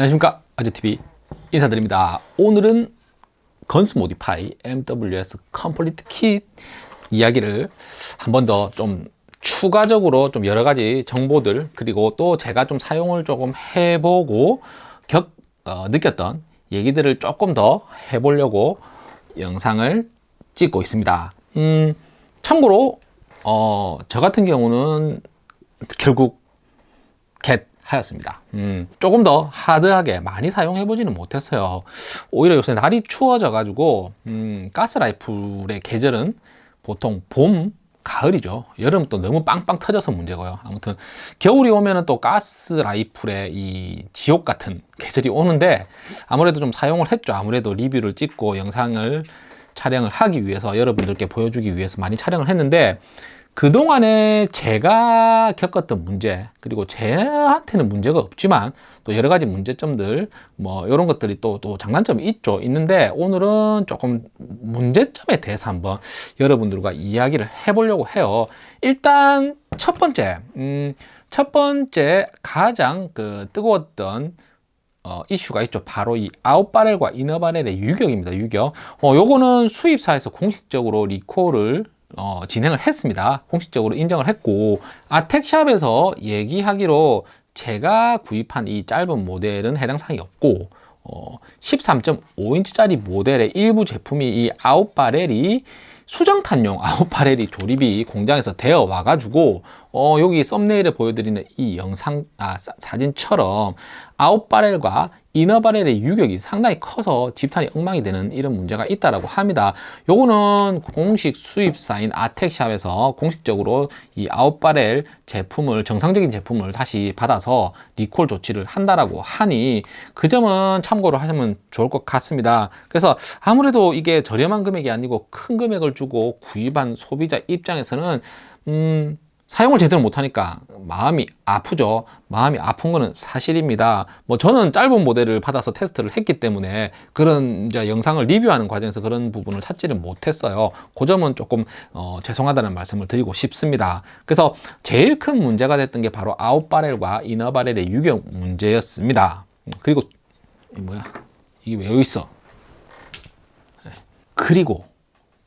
안녕하십니까. 아재TV 인사드립니다. 오늘은 Guns Modify MWS complete kit 이야기를 한 번 더 좀 추가적으로 좀 여러 가지 정보들 그리고 또 제가 좀 사용을 조금 해보고 겪, 어, 느꼈던 얘기들을 조금 더 해보려고 영상을 찍고 있습니다. 음, 참고로 어, 저 같은 경우는 결국 겟 하였습니다. 음, 조금 더 하드하게 많이 사용해 보지는 못했어요. 오히려 요새 날이 추워져 가지고 음, 가스라이플의 계절은 보통 봄 가을이죠. 여름 또 너무 빵빵 터져서 문제고요. 아무튼 겨울이 오면은 또 가스 라이플의 이 지옥 같은 계절이 오는데 아무래도 좀 사용을 했죠. 아무래도 리뷰를 찍고 영상을 촬영을 하기 위해서 여러분들께 보여주기 위해서 많이 촬영을 했는데 그동안에 제가 겪었던 문제 그리고 제한테는 문제가 없지만 또 여러 가지 문제점들 뭐 이런 것들이 또 또 장단점이 있죠 있는데 오늘은 조금 문제점에 대해서 한번 여러분들과 이야기를 해보려고 해요 일단 첫 번째 음, 첫 번째 가장 그 뜨거웠던 어, 이슈가 있죠. 바로 이 아웃바렐과 이너바렐의 유격입니다. 유격. 어, 요거는 수입사에서 공식적으로 리콜을 어, 진행을 했습니다. 공식적으로 인정을 했고 아텍샵에서 얘기하기로 제가 구입한 이 짧은 모델은 해당 사항이 없고 어, 13.5인치짜리 모델의 일부 제품이 이 아웃바렐이 수정탄용 아웃바렐이 조립이 공장에서 되어 와가지고 어, 여기 썸네일에 보여드리는 이 영상 아, 사 진처럼 아웃바렐과 이너바렐의 유격이 상당히 커서 집탄이 엉망이 되는 이런 문제가 있다라고 합니다. 요거는 공식 수입사인 아텍샵에서 공식적으로 이 아웃바렐 제품을 정상적인 제품을 다시 받아서 리콜 조치를 한다라고 하니 그 점은 참고로 하시면 좋을 것 같습니다. 그래서 아무래도 이게 저렴한 금액이 아니고 큰 금액을 주고 구입한 소비자 입장에서는 음 사용을 제대로 못하니까 마음이 아프죠. 마음이 아픈 거는 사실입니다. 뭐 저는 짧은 모델을 받아서 테스트를 했기 때문에 그런 이제 영상을 리뷰하는 과정에서 그런 부분을 찾지를 못했어요. 그 점은 조금 어, 죄송하다는 말씀을 드리고 싶습니다. 그래서 제일 큰 문제가 됐던 게 바로 아웃바렐과 이너바렐의 유격 문제였습니다. 그리고 뭐야? 이게 왜 여기 있어? 네. 그리고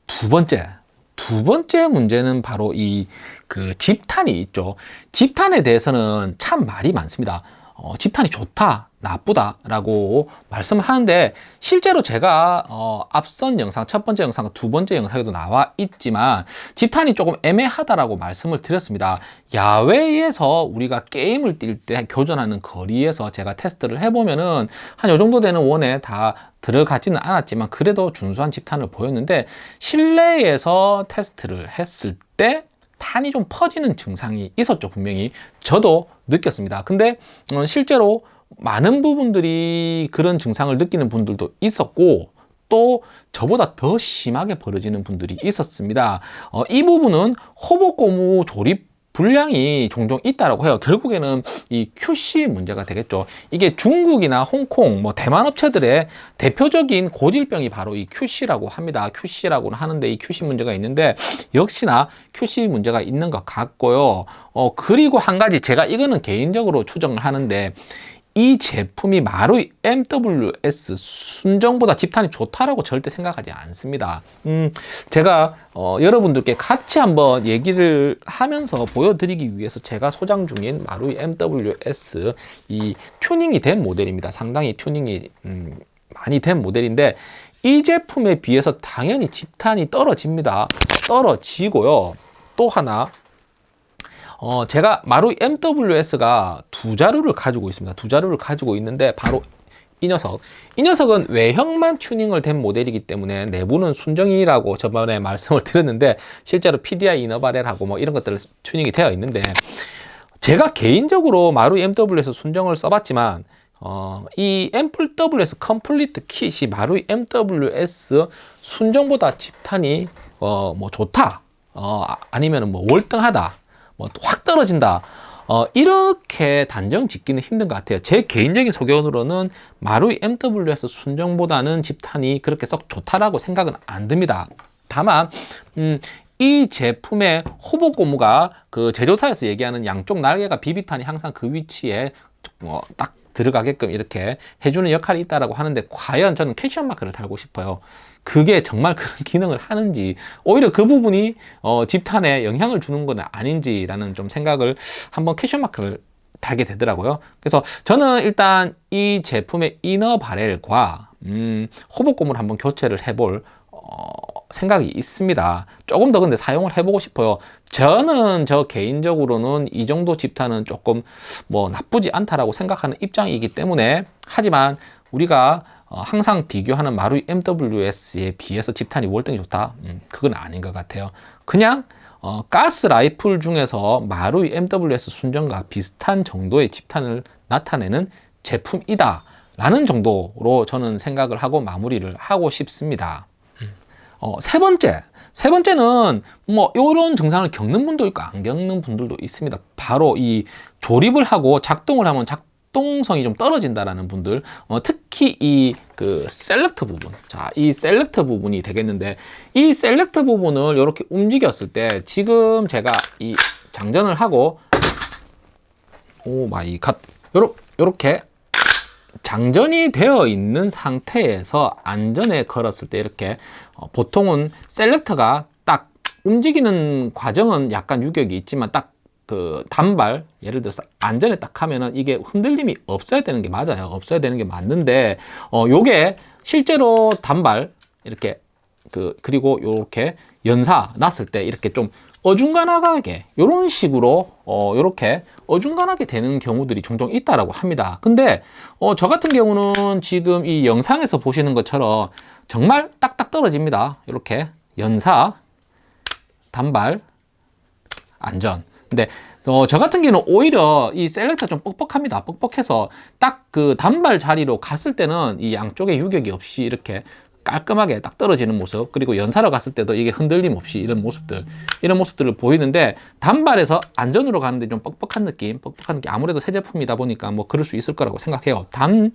두 번째 두 번째 문제는 바로 이 그 집탄이 있죠. 집탄에 대해서는 참 말이 많습니다. 어, 집탄이 좋다 나쁘다 라고 말씀을 하는데 실제로 제가 어, 앞선 영상 첫 번째 영상 두 번째 영상에도 나와 있지만 집탄이 조금 애매하다라고 말씀을 드렸습니다. 야외에서 우리가 게임을 뛸 때 교전하는 거리에서 제가 테스트를 해보면은 한 요 정도 되는 원에 다 들어가지는 않았지만 그래도 준수한 집탄을 보였는데 실내에서 테스트를 했을 때 탄이 좀 퍼지는 증상이 있었죠 분명히. 저도 느꼈습니다. 근데 어, 실제로 많은 부분들이 그런 증상을 느끼는 분들도 있었고 또 저보다 더 심하게 벌어지는 분들이 있었습니다. 어, 이 부분은 호복고무 조립 불량이 종종 있다라고 해요. 결국에는 이 QC 문제가 되겠죠. 이게 중국이나 홍콩 뭐 대만 업체들의 대표적인 고질병이 바로 이 QC라고 합니다. QC라고 하는데 이 QC 문제가 있는데 역시나 QC 문제가 있는 것 같고요. 어 그리고 한 가지 제가 이거는 개인적으로 추정을 하는데 이 제품이 마루이 MWS 순정보다 집탄이 좋다라고 절대 생각하지 않습니다. 음, 제가 어, 여러분들께 같이 한번 얘기를 하면서 보여드리기 위해서 제가 소장 중인 마루이 MWS 이 튜닝이 된 모델입니다. 상당히 튜닝이 음, 많이 된 모델인데 이 제품에 비해서 당연히 집탄이 떨어집니다. 떨어지고요. 또 하나 어, 제가 마루 MWS가 두 자루를 가지고 있습니다. 두 자루를 가지고 있는데 바로 이 녀석 이 녀석은 외형만 튜닝을 된 모델이기 때문에 내부는 순정이라고 저번에 말씀을 드렸는데 실제로 PDI 이너바렐하고 뭐 이런 것들 튜닝이 되어 있는데 제가 개인적으로 마루 MWS 순정을 써봤지만 어, 이 MWS complete kit이 마루 MWS 순정보다 집탄이 어, 뭐 좋다 어, 아니면 뭐 월등하다 뭐 확 떨어진다. 어, 이렇게 단정 짓기는 힘든 것 같아요. 제 개인적인 소견으로는 마루이 MWS 순정보다는 집탄이 그렇게 썩 좋다라고 생각은 안 듭니다. 다만 음, 이 제품의 hop-up 고무가 그 제조사에서 얘기하는 양쪽 날개가 비비탄이 항상 그 위치에 어, 딱 들어가게끔 이렇게 해주는 역할이 있다라고 하는데 과연 저는 question mark를 달고 싶어요. 그게 정말 그런 기능을 하는지 오히려 그 부분이 어, 집탄에 영향을 주는 건 아닌지라는 좀 생각을 한번 question mark를 달게 되더라고요. 그래서 저는 일단 이 제품의 inner barrel과 음, 호복고무를 한번 교체를 해볼 어, 생각이 있습니다. 조금 더 근데 사용을 해보고 싶어요. 저는 저 개인적으로는 이 정도 집탄은 조금 뭐 나쁘지 않다라고 생각하는 입장이기 때문에 하지만 우리가 어, 항상 비교하는 마루이 MWS에 비해서 집탄이 월등히 좋다? 음, 그건 아닌 것 같아요. 그냥 어, 가스 라이플 중에서 마루이 MWS 순정과 비슷한 정도의 집탄을 나타내는 제품이다. 라는 정도로 저는 생각을 하고 마무리를 하고 싶습니다. 어, 세 번째. 세 번째는 뭐 이런 증상을 겪는 분도 있고 안 겪는 분들도 있습니다. 바로 이 조립을 하고 작동을 하면 작 활동성이 좀 떨어진다라는 분들 어, 특히 이 그 select 부분. 자 이 select 부분이 되겠는데 이 select 부분을 이렇게 움직였을 때 지금 제가 이 장전을 하고 oh my God. 요렇게 장전이 되어 있는 상태에서 안전에 걸었을 때 이렇게 어, 보통은 selector가 딱 움직이는 과정은 약간 유격이 있지만 딱 그 단발 예를 들어서 안전에 딱 하면은 이게 흔들림이 없어야 되는 게 맞아요. 없어야 되는 게 맞는데 어 요게 실제로 단발 이렇게 그 그리고 요렇게 연사 났을 때 이렇게 좀 어중간하게 이런 식으로 어 요렇게 어중간하게 되는 경우들이 종종 있다라고 합니다. 근데 어 저 같은 경우는 지금 이 영상에서 보시는 것처럼 정말 딱딱 떨어집니다. 이렇게 연사 단발 안전 근데 어, 저 같은 경우는 오히려 이 셀렉터 좀 뻑뻑합니다. 뻑뻑해서 딱 그 단발 자리로 갔을 때는 이 양쪽에 유격이 없이 이렇게 깔끔하게 딱 떨어지는 모습 그리고 연사로 갔을 때도 이게 흔들림 없이 이런 모습들 이런 모습들을 보이는데 단발에서 안전으로 가는데 좀 뻑뻑한 느낌 뻑뻑한 느낌 아무래도 새 제품이다 보니까 뭐 그럴 수 있을 거라고 생각해요 단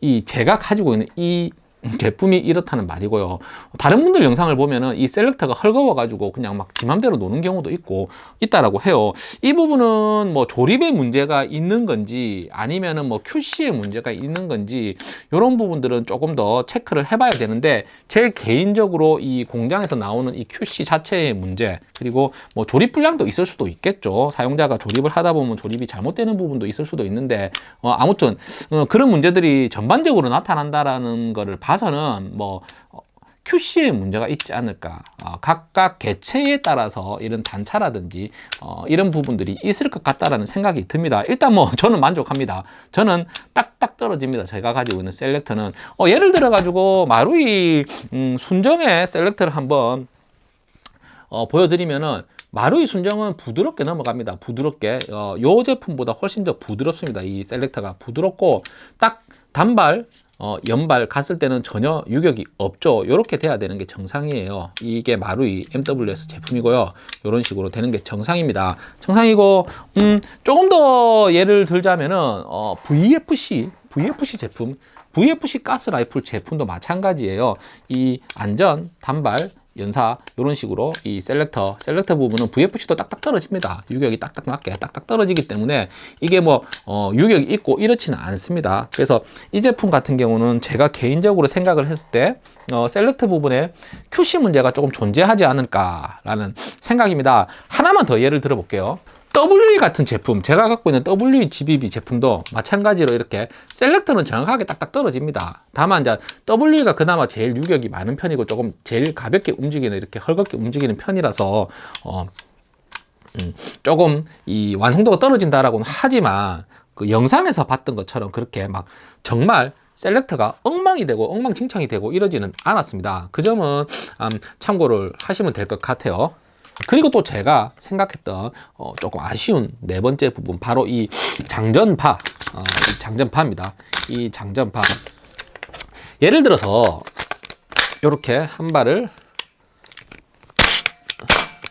이 제가 가지고 있는 이 제품이 이렇다는 말이고요. 다른 분들 영상을 보면은 이 셀렉터가 헐거워 가지고 그냥 막 지맘대로 노는 경우도 있고 있다라고 해요. 이 부분은 뭐 조립에 문제가 있는 건지 아니면은 뭐 QC에 문제가 있는 건지 이런 부분들은 조금 더 체크를 해봐야 되는데 제 개인적으로 이 공장에서 나오는 이 QC 자체의 문제 그리고 뭐 조립 불량도 있을 수도 있겠죠. 사용자가 조립을 하다 보면 조립이 잘못되는 부분도 있을 수도 있는데 어, 아무튼 어, 그런 문제들이 전반적으로 나타난다라는 거를 봐 봐서는 뭐 어, QC에 문제가 있지 않을까. 어, 각각 개체에 따라서 이런 단차라든지 어, 이런 부분들이 있을 것 같다라는 생각이 듭니다. 일단 뭐 저는 만족합니다. 저는 딱딱 떨어집니다. 제가 가지고 있는 셀렉터는. 어, 예를 들어 가지고 마루이 음, 순정의 셀렉터를 한번 어, 보여드리면은 마루이 순정은 부드럽게 넘어갑니다. 부드럽게. 어, 요 제품보다 훨씬 더 부드럽습니다. 이 셀렉터가 부드럽고 딱 단발 어, 연발 갔을 때는 전혀 유격이 없죠. 이렇게 돼야 되는 게 정상이에요. 이게 마루이 MWS 제품이고요. 이런 식으로 되는 게 정상입니다. 정상이고 음, 조금 더 예를 들자면은 어, VFC VFC 제품 VFC 가스 라이플 제품도 마찬가지예요. 이 안전 단발 연사 이런 식으로 이 selector selector 부분은 VFC도 딱딱 떨어집니다. 유격이 딱딱 맞게 딱딱 떨어지기 때문에 이게 뭐 어, 유격이 있고 이렇지는 않습니다. 그래서 이 제품 같은 경우는 제가 개인적으로 생각을 했을 때 어, selector 부분에 QC 문제가 조금 존재하지 않을까 라는 생각입니다. 하나만 더 예를 들어 볼게요 WE 같은 제품 제가 갖고 있는 WE GBB 제품도 마찬가지로 이렇게 셀렉터는 정확하게 딱딱 떨어집니다. 다만 이제 WE가 그나마 제일 유격이 많은 편이고 조금 제일 가볍게 움직이는 이렇게 헐겁게 움직이는 편이라서 어, 음, 조금 이 완성도가 떨어진다라고는 하지만 그 영상에서 봤던 것처럼 그렇게 막 정말 셀렉터가 엉망이 되고 엉망진창이 되고 이러지는 않았습니다. 그 점은 음, 참고를 하시면 될 것 같아요 그리고 또 제가 생각했던 어, 조금 아쉬운 네 번째 부분 바로 이 장전파 어, 이 장전파입니다. 이 장전파. 예를 들어서 이렇게 한 발을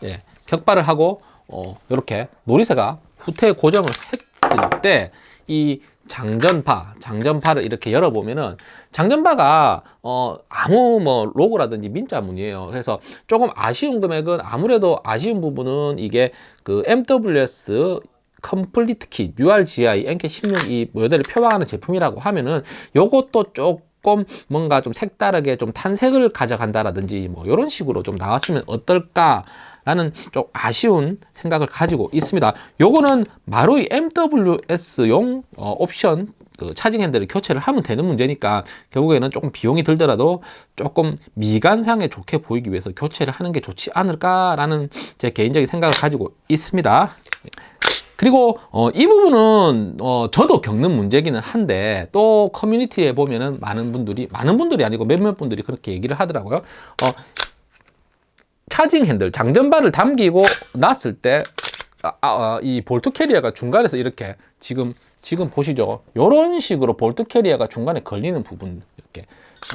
예, 격발을 하고 어, 이렇게 놀이새가 후퇴 고정을 했을 때 이 장전파, 장전파를 이렇게 열어보면은 장전바가 어 아무 뭐 로고라든지 민자 무늬예요. 그래서 조금 아쉬운 금액은 아무래도 아쉬운 부분은 이게 그 MWS complete kit URGI NK16 이 모델을 표방하는 제품이라고 하면은 요것도 조금 뭔가 좀 색다르게 좀 tan색을 가져간다라든지 뭐 이런 식으로 좀 나왔으면 어떨까 라는 좀 아쉬운 생각을 가지고 있습니다. 요거는 마루이 MWS용 어, 옵션 그 charging handle을 교체를 하면 되는 문제니까 결국에는 조금 비용이 들더라도 조금 미관상에 좋게 보이기 위해서 교체를 하는 게 좋지 않을까라는 제 개인적인 생각을 가지고 있습니다. 그리고 어, 이 부분은 어, 저도 겪는 문제기는 한데 또 커뮤니티에 보면은 많은 분들이 많은 분들이 아니고 몇몇 분들이 그렇게 얘기를 하더라고요. 어, charging handle 장전바를 당기고 놨을 때 아, 아, 이 bolt carrier가 중간에서 이렇게 지금 지금 보시죠? 이런 식으로 bolt carrier가 중간에 걸리는 부분 이렇게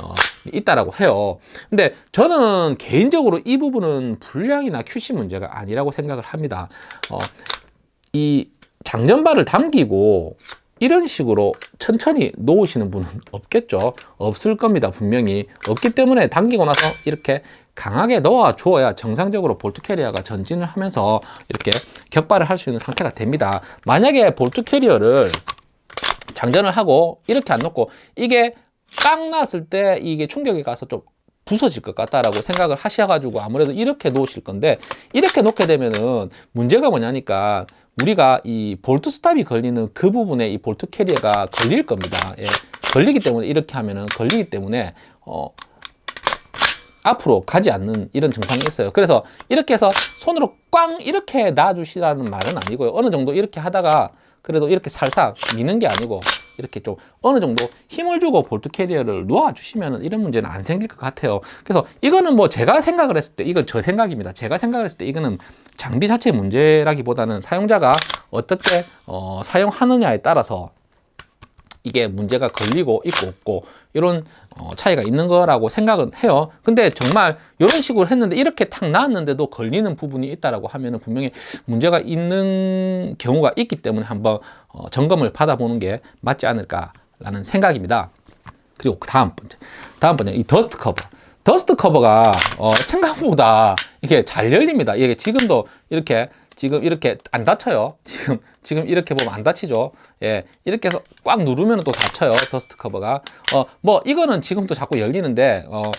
어, 있다라고 해요. 근데 저는 개인적으로 이 부분은 불량이나 QC 문제가 아니라고 생각을 합니다. 어, 이 장전바를 당기고 이런 식으로 천천히 놓으시는 분은 없겠죠? 없을 겁니다 분명히. 없기 때문에 당기고 나서 이렇게 강하게 넣어 주어야 정상적으로 bolt carrier가 전진을 하면서 이렇게 격발을 할 수 있는 상태가 됩니다 만약에 bolt carrier를 장전을 하고 이렇게 안 놓고 이게 빵 났을 때 이게 충격이 가서 좀 부서질 것 같다라고 생각을 하셔가지고 아무래도 이렇게 놓으실 건데 이렇게 놓게 되면은 문제가 뭐냐니까 우리가 이 bolt stop이 걸리는 그 부분에 이 bolt carrier가 걸릴 겁니다. 예. 걸리기 때문에 이렇게 하면은 걸리기 때문에 어, 앞으로 가지 않는 이런 증상이 있어요. 그래서 이렇게 해서 손으로 꽝 이렇게 놔주시라는 말은 아니고요. 어느 정도 이렇게 하다가 그래도 이렇게 살살 미는 게 아니고 이렇게 좀 어느 정도 힘을 주고 볼트 캐리어를 놓아 주시면 이런 문제는 안 생길 것 같아요 그래서 이거는 뭐 제가 생각을 했을 때 이건 저 생각입니다 제가 생각을 했을 때 이거는 장비 자체 문제라기보다는 사용자가 어떻게 어, 사용하느냐에 따라서 이게 문제가 걸리고 있고 없고 이런 어, 차이가 있는 거라고 생각은 해요. 근데 정말 이런 식으로 했는데 이렇게 탁 나왔는데도 걸리는 부분이 있다라고 하면 분명히 문제가 있는 경우가 있기 때문에 한번 어, 점검을 받아보는 게 맞지 않을까 라는 생각입니다. 그리고 다음 번째 다음 번째 이 dust cover dust cover가 어, 생각보다 이게 잘 열립니다. 이게 지금도 이렇게 지금 이렇게 안 닫혀요. 지금 지금 이렇게 보면 안 닫히죠. 예 이렇게 해서 꽉 누르면 또 닫혀요. dust cover가. 어 뭐 이거는 지금도 자꾸 열리는데 어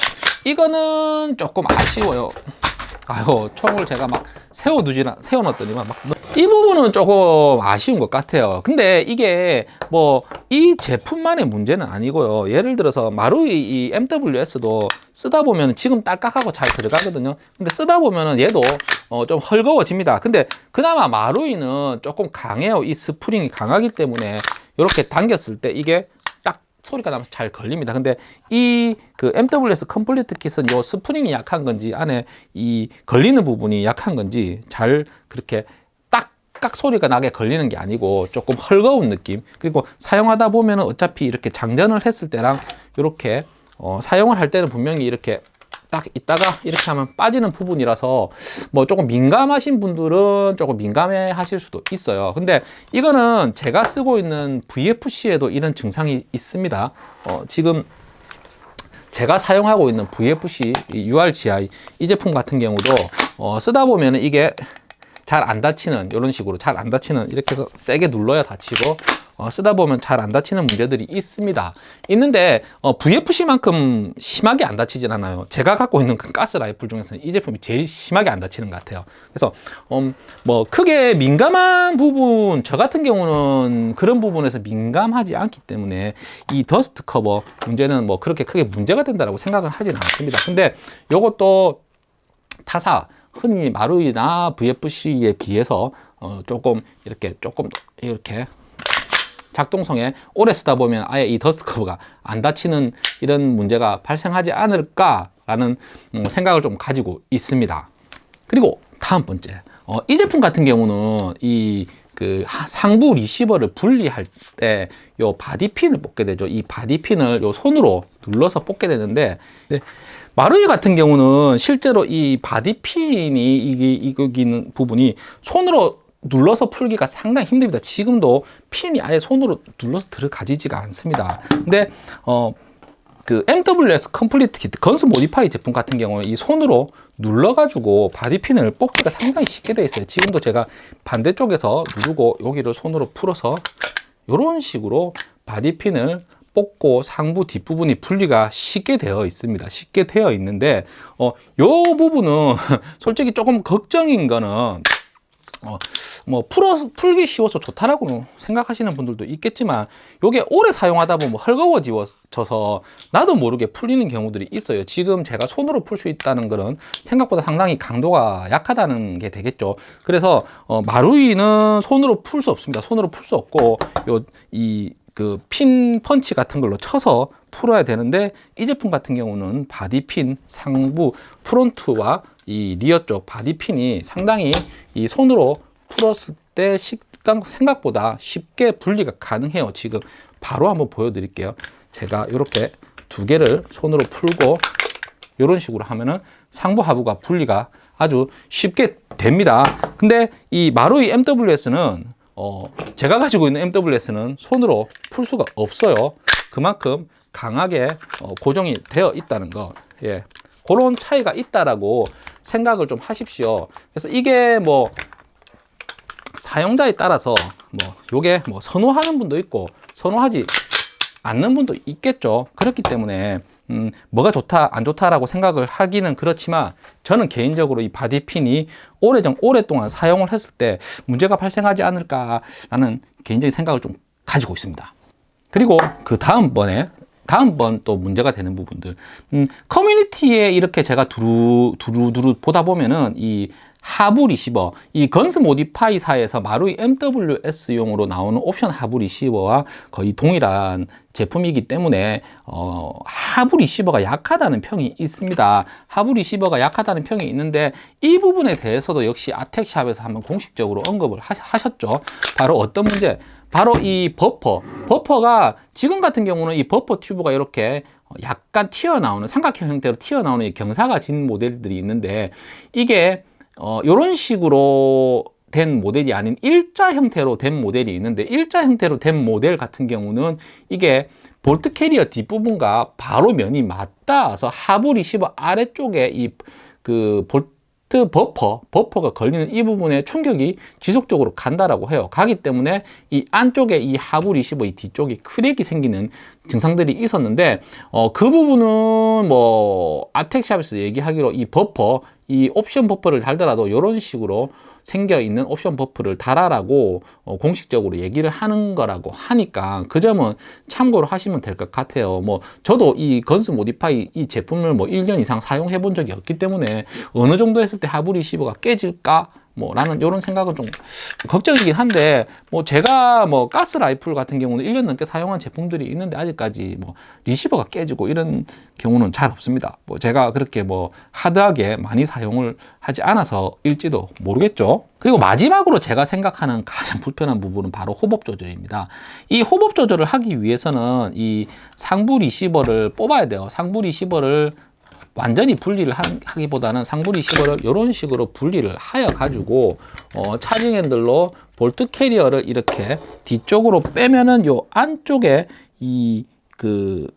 이거는 조금 아쉬워요 아유 총을 제가 막 세워두지나 세워놨더니만 막 이 부분은 조금 아쉬운 것 같아요. 근데 이게 뭐 이 제품만의 문제는 아니고요. 예를 들어서 마루이 이 MWS도 쓰다 보면 지금 딸깍하고 잘 들어가거든요. 근데 쓰다 보면은 얘도 어, 좀 헐거워집니다. 근데 그나마 마루이는 조금 강해요. 이 스프링이 강하기 때문에 이렇게 당겼을 때 이게 소리가 나면서 잘 걸립니다. 근데 이 그 MWS complete kit은 요 스프링이 약한 건지 안에 이 걸리는 부분이 약한 건지 잘 그렇게 딱딱 소리가 나게 걸리는 게 아니고 조금 헐거운 느낌 그리고 사용하다 보면은 어차피 이렇게 장전을 했을 때랑 이렇게 어, 사용을 할 때는 분명히 이렇게 딱 있다가 이렇게 하면 빠지는 부분이라서 뭐 조금 민감하신 분들은 조금 민감해 하실 수도 있어요. 근데 이거는 제가 쓰고 있는 VFC에도 이런 증상이 있습니다. 어, 지금 제가 사용하고 있는 VFC URGI 이 제품 같은 경우도 어, 쓰다 보면 이게 잘안 닫히는 이런 식으로 잘안 닫히는 이렇게 해서 세게 눌러야 닫히고 어, 쓰다 보면 잘 안 다치는 문제들이 있습니다. 있는데 어, VFC만큼 심하게 안 다치진 않아요. 제가 갖고 있는 그 가스 라이플 중에서는 이 제품이 제일 심하게 안 다치는 것 같아요. 그래서 음, 뭐 크게 민감한 부분 저 같은 경우는 그런 부분에서 민감하지 않기 때문에 이 dust cover 문제는 뭐 그렇게 크게 문제가 된다고 생각은 하지는 않습니다. 근데 이것도 타사 흔히 마루이나 VFC에 비해서 어, 조금 이렇게 조금 이렇게 작동성에 오래 쓰다 보면 아예 이 dust cover가 안 닫히는 이런 문제가 발생하지 않을까라는 음, 생각을 좀 가지고 있습니다. 그리고 다음 번째, 어, 이 제품 같은 경우는 이 그 상부 리시버를 분리할 때 요 body pin을 뽑게 되죠. 이 body pin을 요 손으로 눌러서 뽑게 되는데 네, 마루이 같은 경우는 실제로 이 body pin이 이기는 부분이 손으로 눌러서 풀기가 상당히 힘듭니다 지금도 핀이 아예 손으로 눌러서 들어가지지가 않습니다 근데 어 그 MWS complete kit Guns Modify 제품 같은 경우는 이 손으로 눌러 가지고 body pin을 뽑기가 상당히 쉽게 되어 있어요. 지금도 제가 반대쪽에서 누르고 여기를 손으로 풀어서 이런 식으로 body pin을 뽑고 상부 뒷부분이 분리가 쉽게 되어 있습니다. 쉽게 되어 있는데 어, 요 부분은 솔직히 조금 걱정인 거는 어, 뭐 풀어 풀기 쉬워서 좋다라고 생각하시는 분들도 있겠지만 요게 오래 사용하다 보면 헐거워져서 나도 모르게 풀리는 경우들이 있어요. 지금 제가 손으로 풀 수 있다는 거는 생각보다 상당히 강도가 약하다는 게 되겠죠. 그래서 어, 마루이는 손으로 풀 수 없습니다. 손으로 풀 수 없고 요 이 그 핀 펀치 같은 걸로 쳐서 풀어야 되는데 이 제품 같은 경우는 body pin 상부 front와 이 rear 쪽 body pin이 상당히 이 손으로 풀었을 때 식당 생각보다 쉽게 분리가 가능해요. 지금 바로 한번 보여드릴게요. 제가 이렇게 두 개를 손으로 풀고 이런 식으로 하면은 상부 하부가 분리가 아주 쉽게 됩니다. 근데 이 마루이 MWS는 어 제가 가지고 있는 MWS는 손으로 풀 수가 없어요. 그만큼 강하게 어 고정이 되어 있다는 거. 예. 그런 차이가 있다라고 생각을 좀 하십시오. 그래서 이게 뭐 사용자에 따라서 뭐 요게 뭐 선호하는 분도 있고 선호하지 않는 분도 있겠죠. 그렇기 때문에 음, 뭐가 좋다 안 좋다라고 생각을 하기는 그렇지만 저는 개인적으로 이 바디핀이 오래전 오랫동안 사용을 했을 때 문제가 발생하지 않을까라는 개인적인 생각을 좀 가지고 있습니다. 그리고 그 다음번에 다음번 또 문제가 되는 부분들. 음, 커뮤니티에 이렇게 제가 두루 두루 두루 보다 보면은 이 하부 리시버 이 Guns Modify사에서 마루이 MWS용으로 나오는 옵션 하부 리시버와 거의 동일한 제품이기 때문에 어, 하부 리시버가 약하다는 평이 있습니다. 하부 리시버가 약하다는 평이 있는데 이 부분에 대해서도 역시 아텍샵에서 한번 공식적으로 언급을 하, 셨죠. 바로 어떤 문제 바로 이 버퍼. 버퍼가 지금 같은 경우는 이 버퍼 튜브가 이렇게 약간 튀어나오는 삼각형 형태로 튀어나오는 경사가 진 모델들이 있는데 이게 어, 이런 식으로 된 모델이 아닌 일자 형태로 된 모델이 있는데 일자 형태로 된 모델 같은 경우는 이게 볼트 캐리어 뒷부분과 바로 면이 맞닿아서 하부 리시버 아래쪽에 이 그 볼트 버퍼, 버퍼가 걸리는 이 부분에 충격이 지속적으로 간다라고 해요. 가기 때문에 이 안쪽에 이 하부 리시버 이 뒤쪽에 crack이 생기는 증상들이 있었는데 어, 그 부분은 뭐 아텍샵에서 얘기하기로 이 버퍼 이 옵션 버퍼를 달더라도 이런 식으로 생겨 있는 옵션 버퍼를 달아라고 어, 공식적으로 얘기를 하는 거라고 하니까 그 점은 참고로 하시면 될 것 같아요. 뭐 저도 이 Guns Modify 이 제품을 뭐 1년 이상 사용해 본 적이 없기 때문에 어느 정도 했을 때 하부 리시버가 깨질까 뭐 라는 이런 생각은 좀 걱정이긴 한데 뭐 제가 뭐 가스 라이플 같은 경우는 1년 넘게 사용한 제품들이 있는데 아직까지 뭐 리시버가 깨지고 이런 경우는 잘 없습니다. 뭐 제가 그렇게 뭐 hard하게 많이 사용을 하지 않아서 일지도 모르겠죠. 그리고 마지막으로 제가 생각하는 가장 불편한 부분은 바로 hop-up 조절입니다. 이 hop-up 조절을 하기 위해서는 이 상부 리시버를 뽑아야 돼요. 상부 리시버를 완전히 분리를 하기보다는 상부 리시버를 이런 식으로 분리를 하여 가지고 어, charging handle로 볼트 캐리어를 이렇게 뒤쪽으로 빼면은 요 안쪽에 이 그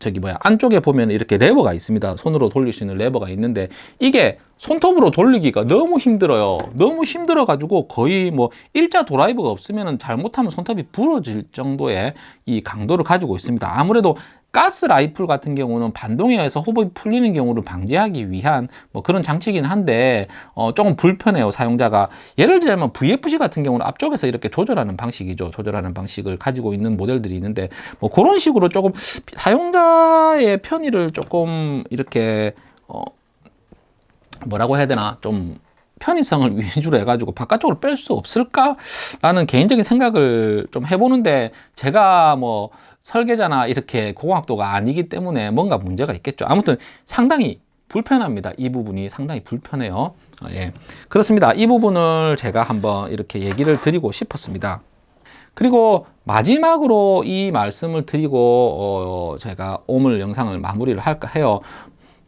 저기 뭐야 안쪽에 보면 이렇게 레버가 있습니다. 손으로 돌릴 수 있는 레버가 있는데 이게 손톱으로 돌리기가 너무 힘들어요. 너무 힘들어 가지고 거의 뭐 일자 드라이버가 없으면 잘못하면 손톱이 부러질 정도의 이 강도를 가지고 있습니다. 아무래도 가스 라이플 같은 경우는 반동에 의해서 hop-up이 풀리는 경우를 방지하기 위한 뭐 그런 장치이긴 한데 어, 조금 불편해요 사용자가. 예를 들면 VFC 같은 경우는 앞쪽에서 이렇게 조절하는 방식이죠. 조절하는 방식을 가지고 있는 모델들이 있는데 뭐 그런 식으로 조금 사용자의 편의를 조금 이렇게 어, 뭐라고 해야 되나? 좀 편의성을 위주로 해가지고 바깥쪽으로 뺄 수 없을까 라는 개인적인 생각을 좀 해보는데 제가 뭐 설계자나 이렇게 고공학도가 아니기 때문에 뭔가 문제가 있겠죠. 아무튼 상당히 불편합니다. 이 부분이 상당히 불편해요. 어, 예. 그렇습니다. 이 부분을 제가 한번 이렇게 얘기를 드리고 싶었습니다. 그리고 마지막으로 이 말씀을 드리고 어 제가 오늘 영상을 마무리를 할까 해요.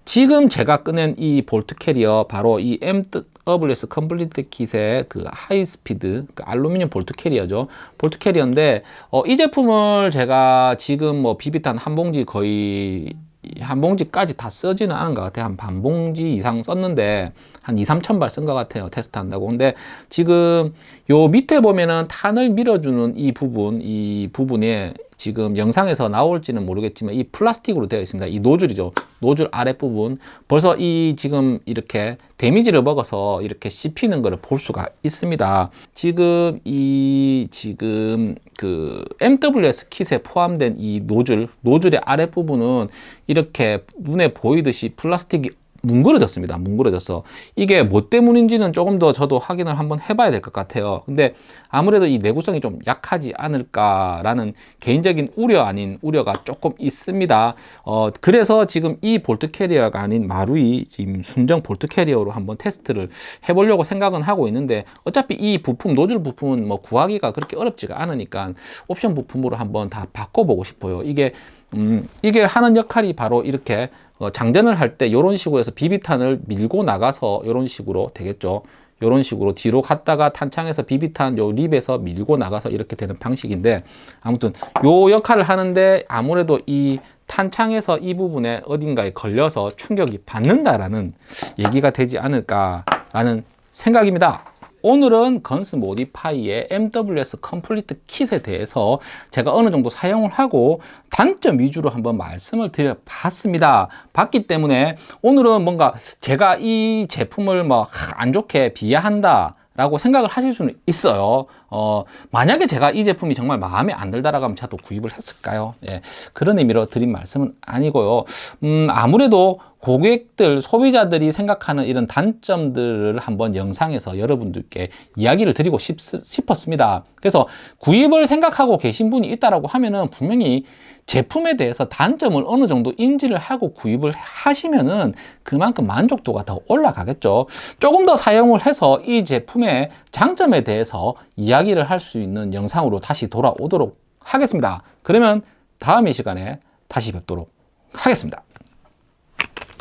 지금 제가 꺼낸 이 볼트 캐리어 바로 이 MWS complete kit의 그 high speed 그 알루미늄 볼트 캐리어죠. 볼트 캐리어인데 어, 이 제품을 제가 지금 뭐 비비탄 한 봉지 거의 한 봉지까지 다 쓰지는 않은 것 같아요. 한 반 봉지 이상 썼는데 한 2, 3천 발 쓴 것 같아요. 테스트 한다고. 근데 지금 요 밑에 보면은 탄을 밀어주는 이 부분, 이 부분에 지금 영상에서 나올지는 모르겠지만 이 플라스틱으로 되어 있습니다. 이 노즐이죠. 노즐 아랫부분. 벌써 이 지금 이렇게 데미지를 먹어서 이렇게 씹히는 것을 볼 수가 있습니다. 지금 이 지금 그 MWS kit에 포함된 이 노즐, 노즐의 아랫부분은 이렇게 눈에 보이듯이 플라스틱이 뭉그러졌습니다. 뭉그러졌어. 이게 뭐 때문인지는 조금 더 저도 확인을 한번 해봐야 될 것 같아요. 근데 아무래도 이 내구성이 좀 약하지 않을까라는 개인적인 우려 아닌 우려가 조금 있습니다. 어, 그래서 지금 이 볼트 캐리어가 아닌 마루이 지금 순정 볼트 캐리어로 한번 테스트를 해보려고 생각은 하고 있는데 어차피 이 부품, 노즐 부품은 뭐 구하기가 그렇게 어렵지가 않으니까 옵션 부품으로 한번 다 바꿔보고 싶어요. 이게 음, 이게 하는 역할이 바로 이렇게 어, 장전을 할 때 이런 식으로 해서 비비탄을 밀고 나가서 이런 식으로 되겠죠. 이런 식으로 뒤로 갔다가 탄창에서 비비탄 요 립에서 밀고 나가서 이렇게 되는 방식인데 아무튼 요 역할을 하는데 아무래도 이 탄창에서 이 부분에 어딘가에 걸려서 충격이 받는다라는 얘기가 되지 않을까라는 생각입니다. 오늘은 Guns Modify의 MWS complete kit에 대해서 제가 어느 정도 사용을 하고 단점 위주로 한번 말씀을 드려봤습니다. 봤기 때문에 오늘은 뭔가 제가 이 제품을 뭐 안 좋게 비하한다. 라고 생각을 하실 수는 있어요. 어, 만약에 제가 이 제품이 정말 마음에 안 들다라고 하면 제가 또 구입을 했을까요? 예, 그런 의미로 드린 말씀은 아니고요. 음, 아무래도 고객들, 소비자들이 생각하는 이런 단점들을 한번 영상에서 여러분들께 이야기를 드리고 싶, 싶었습니다. 그래서 구입을 생각하고 계신 분이 있다라고 하면은 분명히 제품에 대해서 단점을 어느 정도 인지를 하고 구입을 하시면은 그만큼 만족도가 더 올라가겠죠. 조금 더 사용을 해서 이 제품의 장점에 대해서 이야기를 할 수 있는 영상으로 다시 돌아오도록 하겠습니다. 그러면 다음 이 시간에 다시 뵙도록 하겠습니다.